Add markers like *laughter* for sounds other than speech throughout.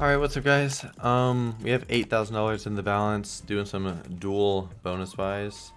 Alright, what's up guys? Um, we have $8,000 in the balance, doing some Duel bonus buys.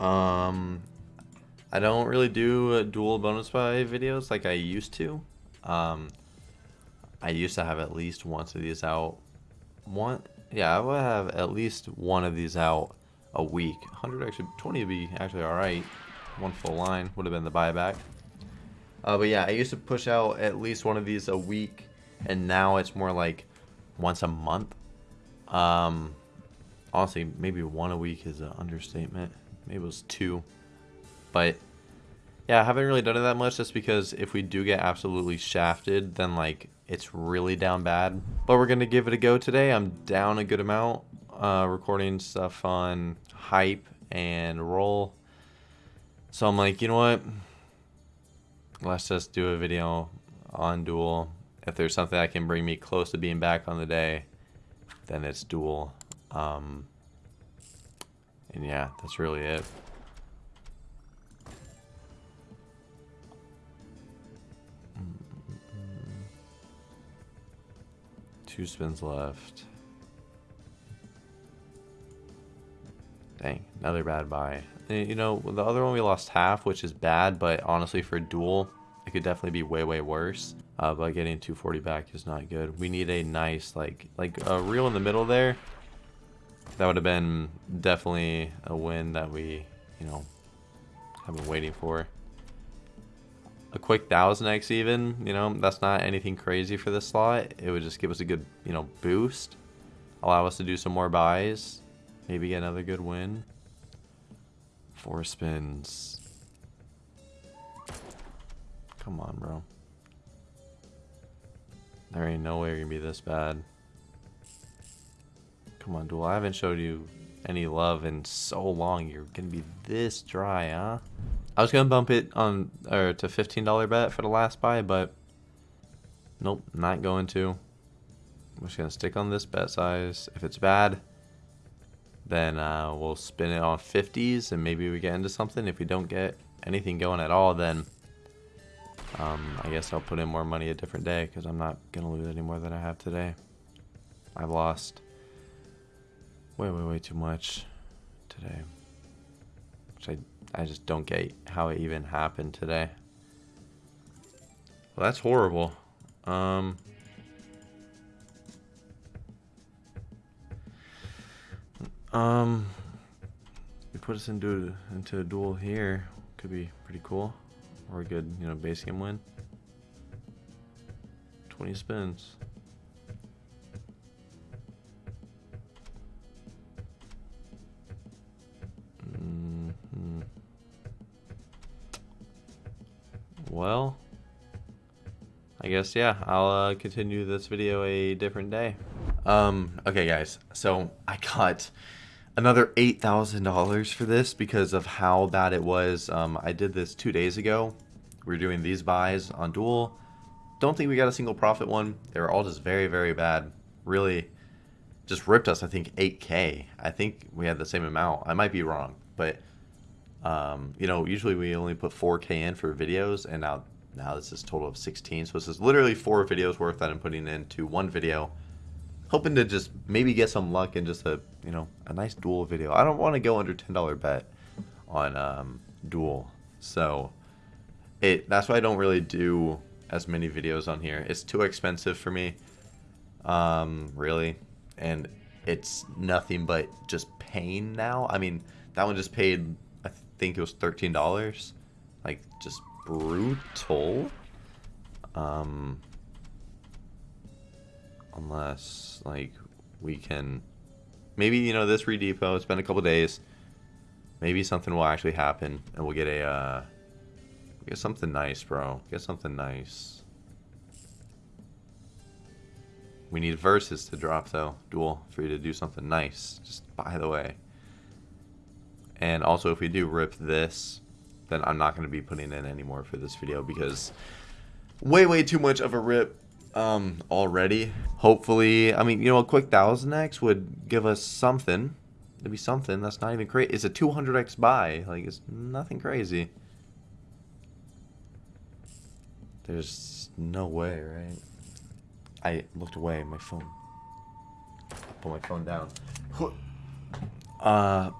Um, I don't really do Duel bonus buy videos like I used to. Um, I used to have at least once of these out. One, yeah, I would have at least one of these out a week. 100 actually, 20 would be actually alright. One full line would have been the buyback. Uh, but yeah, I used to push out at least one of these a week and now it's more like once a month. Um, honestly, maybe one a week is an understatement. Maybe it was two, but yeah, I haven't really done it that much just because if we do get absolutely shafted, then like it's really down bad. But we're gonna give it a go today. I'm down a good amount, uh, recording stuff on hype and roll. So I'm like, you know what? Let's just do a video on Duel if there's something that can bring me close to being back on the day, then it's Duel. Um, and yeah, that's really it. Two spins left. Dang, another bad buy. Eh, you know, the other one we lost half, which is bad, but honestly for Duel, it could definitely be way, way worse. Uh, but getting 240 back is not good. We need a nice, like, like a reel in the middle there. That would have been definitely a win that we, you know, have been waiting for. A quick 1000x even, you know, that's not anything crazy for this slot. It would just give us a good, you know, boost. Allow us to do some more buys. Maybe get another good win. Four spins. Come on, bro. There ain't no way you're gonna be this bad. Come on, Duel. I haven't showed you any love in so long. You're gonna be this dry, huh? I was gonna bump it on or to $15 bet for the last buy, but nope, not going to. I'm just gonna stick on this bet size. If it's bad, then uh, we'll spin it on 50s and maybe we get into something. If we don't get anything going at all, then um, I guess I'll put in more money a different day because I'm not going to lose any more than I have today. I've lost way, way, way too much today. Which I, I just don't get how it even happened today. Well, that's horrible. Um, um, we put us into, into a duel here. Could be pretty cool a good, you know, base game win. 20 spins. Mm -hmm. Well, I guess, yeah, I'll uh, continue this video a different day. Um, okay, guys, so I got another $8,000 for this because of how bad it was. Um, I did this two days ago. We are doing these buys on Duel. Don't think we got a single profit one. They were all just very, very bad. Really just ripped us, I think, 8K. I think we had the same amount. I might be wrong, but, um, you know, usually we only put 4K in for videos, and now now this is total of 16. So this is literally four videos worth that I'm putting into one video hoping to just maybe get some luck in just a you know a nice duel video. I don't want to go under ten dollar bet on um, duel, so it that's why I don't really do as many videos on here. It's too expensive for me, um, really, and it's nothing but just pain now. I mean, that one just paid I think it was thirteen dollars, like just brutal. Um, unless like we can maybe you know this redepot it's been a couple days maybe something will actually happen and we'll get a uh get something nice bro. Get something nice. We need verses to drop though. Duel for you to do something nice. Just by the way. And also if we do rip this then I'm not going to be putting in anymore for this video because way way too much of a rip um, already. Hopefully, I mean, you know, a quick 1000x would give us something. It'd be something. That's not even crazy. It's a 200x buy. Like, it's nothing crazy. There's no way, right? I looked away. My phone. I put my phone down. *sighs* Uh,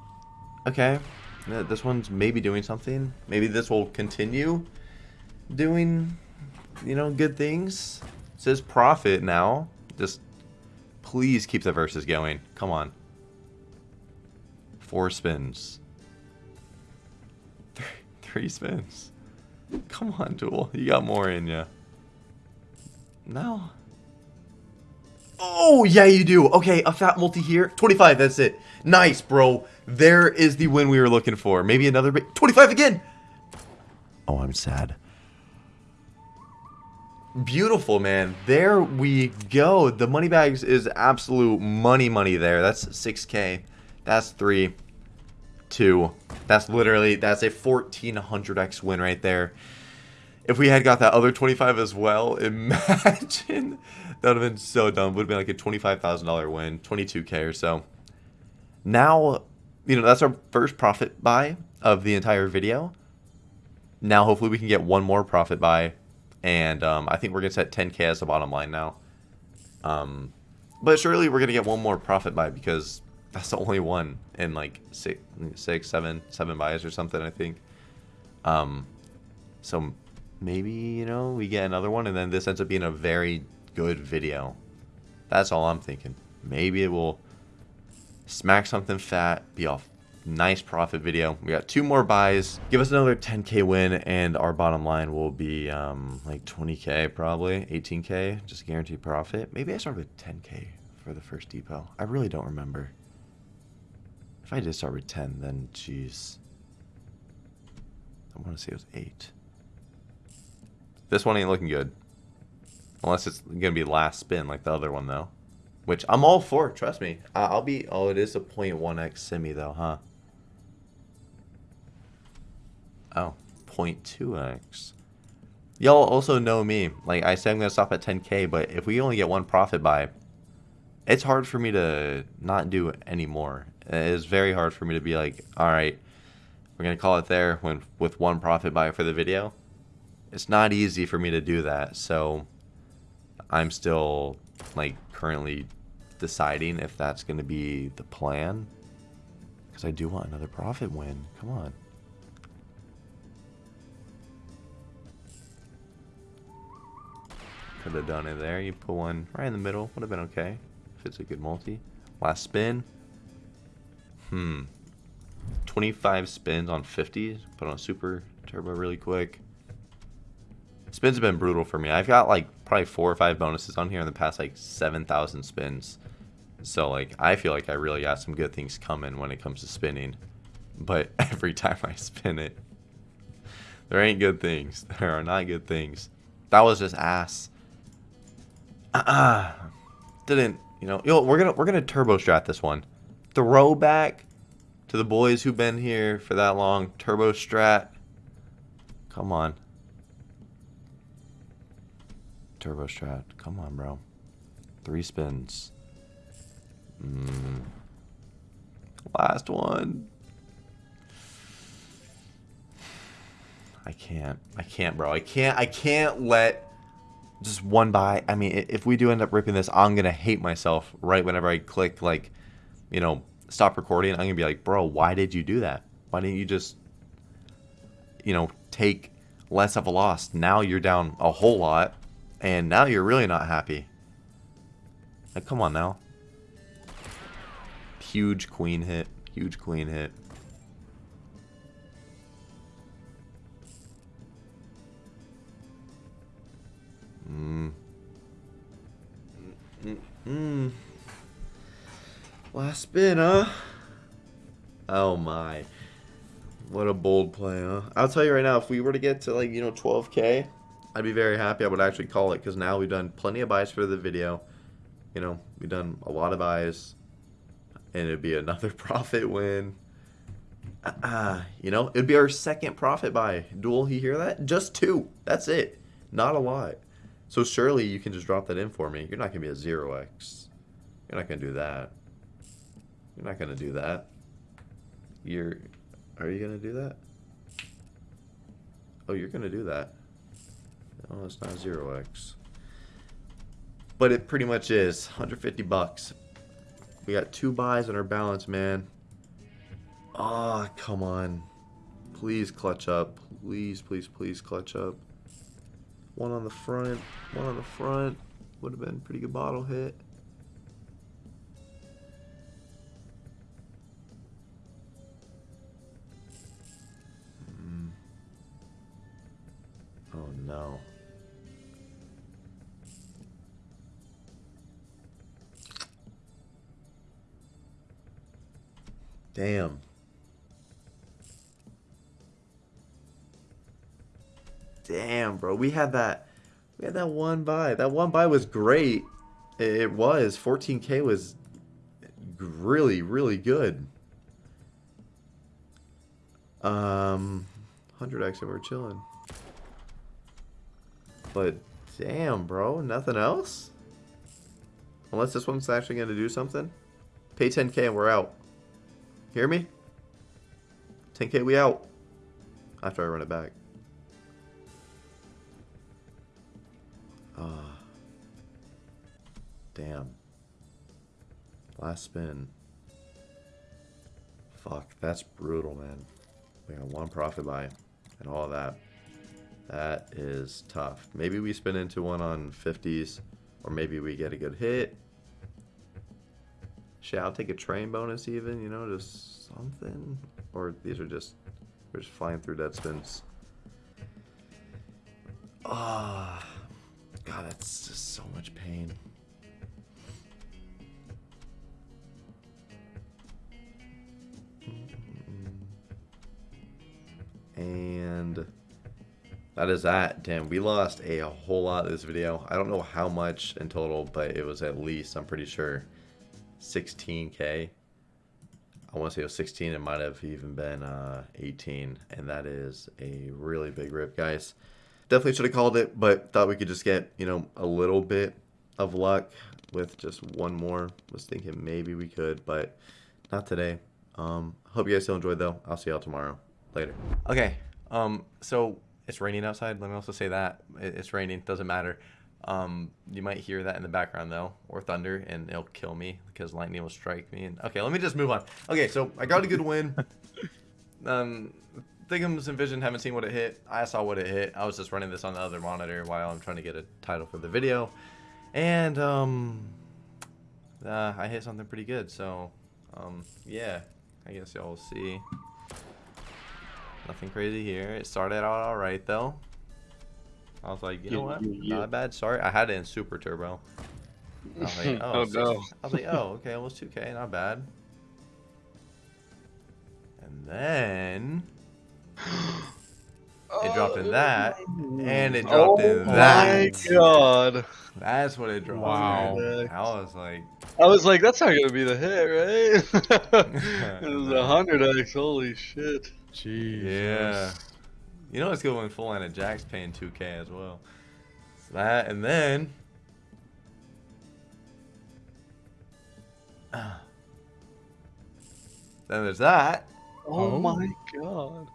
okay. This one's maybe doing something. Maybe this will continue doing, you know, good things. Says profit now. Just please keep the verses going. Come on. Four spins. *laughs* Three, three spins. Come on, Duel. You got more in you. No. Oh, yeah, you do. Okay, a fat multi here. 25, that's it. Nice, bro. There is the win we were looking for. Maybe another bit. 25 again. Oh, I'm sad. Beautiful, man. There we go. The money bags is absolute money money there. That's 6k. That's 3. 2. That's literally, that's a 1400x win right there. If we had got that other 25 as well, *laughs* imagine. that would have been so dumb. Would have been like a $25,000 win. 22k or so. Now, you know, that's our first profit buy of the entire video. Now, hopefully we can get one more profit buy. And um, I think we're to set 10k as the bottom line now. Um, but surely we're to get one more profit buy because that's the only one in like six, six, seven, seven buys or something, I think. Um, so maybe, you know, we get another one and then this ends up being a very good video. That's all I'm thinking. Maybe it will smack something fat, be a nice profit video. We got two more buys. Give us another 10k win and our bottom line will be um, like 20k probably, 18k, just guaranteed profit. Maybe I start with 10k for the first depot. I really don't remember. If I did start with 10, then jeez. I want to say it was 8. This one ain't looking good. Unless it's going to be last spin like the other one, though. Which I'm all for, trust me. I'll be... Oh, it is a 0.1x semi, though, huh? Oh, 0.2x. Y'all also know me. Like, I said I'm going to stop at 10k, but if we only get one profit buy, it's hard for me to not do any more. It's very hard for me to be like, alright, we're going to call it there when with one profit buy for the video. It's not easy for me to do that, so I'm still, like, currently deciding if that's going to be the plan. Because I do want another profit win. Come on. Could have done it there. You put one right in the middle. Would have been okay. If it's a good multi. Last spin. Hmm. 25 spins on 50. Put on super turbo really quick. Spins have been brutal for me. I've got like probably four or five bonuses on here in the past like 7,000 spins. So like I feel like I really got some good things coming when it comes to spinning. But *laughs* every time I spin it, *laughs* there ain't good things. *laughs* There are not good things. That was just ass. Uh, didn't you know? Yo, we're gonna we're gonna turbo strat this one. Throwback to the boys who've been here for that long. Turbo strat. Come on. Turbo strat. Come on, bro. Three spins. Mm. Last one. I can't. I can't, bro. I can't. I can't let just one buy. I mean, if we do end up ripping this, I'm gonna hate myself right whenever I click like, you know, stop recording. I'm gonna be like, bro, why did you do that? Why didn't you just, you know, take less of a loss? Now you're down a whole lot, and now you're really not happy. Like, come on now. Huge queen hit. Huge queen hit. Spin, huh? Oh my. What a bold play, huh? I'll tell you right now, if we were to get to like, you know, 12k, I'd be very happy. I would actually call it because now we've done plenty of buys for the video. You know, we've done a lot of buys and it'd be another *laughs* profit win. Uh, you know, it'd be our second profit buy. Duel, you hear that? Just two. That's it. Not a lot. So surely you can just drop that in for me. You're not going to be a 0x. You're not going to do that. You're not going to do that. You're... Are you going to do that? Oh, you're going to do that. Oh, it's not 0x. but it pretty much is 150 bucks. We got two buys on our balance, man. Ah, oh, come on. Please clutch up. Please, please, please clutch up. One on the front. One on the front. Would have been pretty good bottle hit. Damn. Damn, bro. We had that. We had that one buy. That one buy was great. It was. 14k was really, really good. Um, 100x and we're chilling. But damn, bro. Nothing else? Unless this one's actually going to do something. Pay 10k and we're out. Hear me? 10k, we out. After I run it back. Ah. Uh, damn. Last spin. Fuck, that's brutal, man. We got one profit buy and all of that. That is tough. Maybe we spin into one on 50s, or maybe we get a good hit. Shit, I'll take a train bonus even, you know, just something. Or these are just, we're just flying through dead spins. Ah, oh, God, that's just so much pain. And that is that. Damn, we lost a whole lot of this video. I don't know how much in total, but it was at least, I'm pretty sure, 16k. I want to say it was 16. It might have even been uh, 18, and that is a really big rip, guys. Definitely should have called it, but thought we could just get you know a little bit of luck with just one more. Was thinking maybe we could, but not today. Um, hope you guys still enjoyed though. I'll see y'all tomorrow. Later. Okay. Um. So it's raining outside. Let me also say that it's raining. Doesn't matter. Um, you might hear that in the background though, or thunder, and it'll kill me because lightning will strike me. And okay, let me just move on. Okay, so I got a good win. *laughs* um, Thingums and Vision haven't seen what it hit. I saw what it hit. I was just running this on the other monitor while I'm trying to get a title for the video, and um, uh, I hit something pretty good. So, um, yeah, I guess y'all will see. Nothing crazy here. It started out alright though. I was like, you know what? Not bad Sorry, I had it in super turbo. I was like, *laughs* oh, oh no. I was like, *laughs* oh, okay, almost 2k, not bad. And then it *gasps* dropped in that, and it dropped oh in that. Oh my god. That's what it dropped. Wow. I was like, I was like, that's not gonna be the hit, right? *laughs* it was a hundred X. Holy shit. Jeez. yeah. You know it's good when full line of Jack's paying 2k as well. So that and then *sighs* then there's that. Oh, Oh. my god.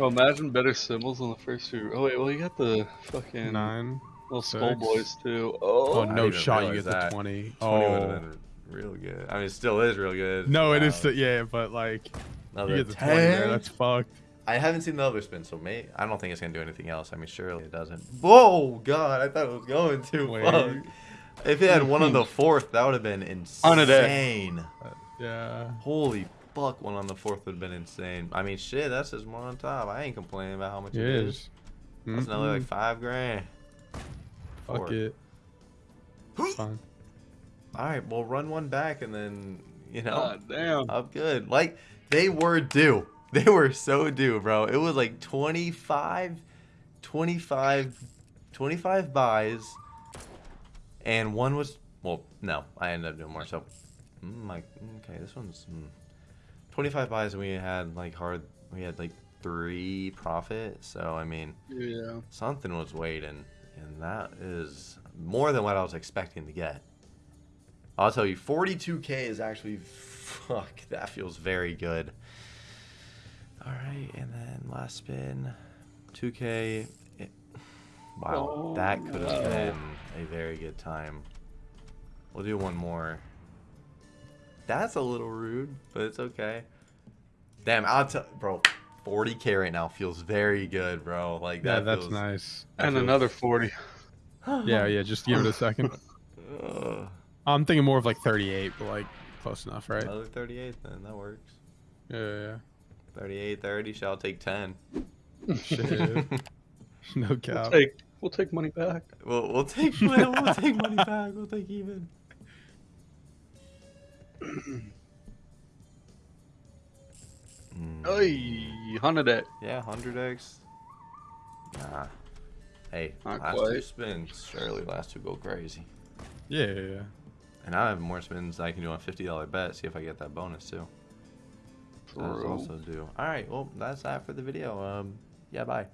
Oh, imagine better symbols on the first two. Oh wait, well you got the fucking Nine. little six. skull boys too. Oh, Oh, no shot you get that. the 20. 20 would have Oh. been real good. I mean, it still is real good. No, it is, um, still, yeah, but like, Another you get the 20 there, 10? that's fucked. I haven't seen the other spin, so may I don't think it's gonna do anything else. I mean, surely it doesn't. Whoa, God! I thought it was going to. Fuck. If it had one on the *laughs* fourth, that would have been On a day. insane. Yeah. Holy fuck! One on the fourth would have been insane. I mean, shit, that's just one on top. I ain't complaining about how much It it is. is. That's another like Mhm. five grand. Fuck it. *gasps* Fine. All right, well, run one back and then you know. god damn. I'm good. Like they were due. *laughs* They were so due, bro. It was like 25 25 25 buys and one was well, no, I ended up doing more. So mm, like okay, this one's mm, 25 buys and we had like hard we had like 3 profit. So I mean, Yeah. something was waiting and that is more than what I was expecting to get. I'll tell you, 42k is actually *laughs* fuck. That feels very good. All right, and then last spin, 2k. It, Wow, Oh, that could have no. been a very good time. We'll do one more. That's a little rude, but it's okay. Damn, I'll tell, bro. 40k right now feels very good, bro. Like Yeah, that. that's feels, nice. that And feels- another 40. *laughs* Yeah, yeah. Just give it a second. *laughs* I'm thinking more of like 38, but like close enough, right? Another 38, then that works. Yeah, yeah. 38, 30. Shall take 10. yeah. Shit. no We'll take, we'll take money back. We'll, we'll take we'll, we'll take money back. We'll take even. Mm, Oy, 100 yeah, hundred x. Nah. Hey, Not last two quite. spins. Surely last two go crazy. Yeah, yeah, yeah. And I have more spins I can do on a fifty dollar bet. See if I get that bonus too. True. also do. All right. Well, that's that for the video. Um. Yeah. Bye.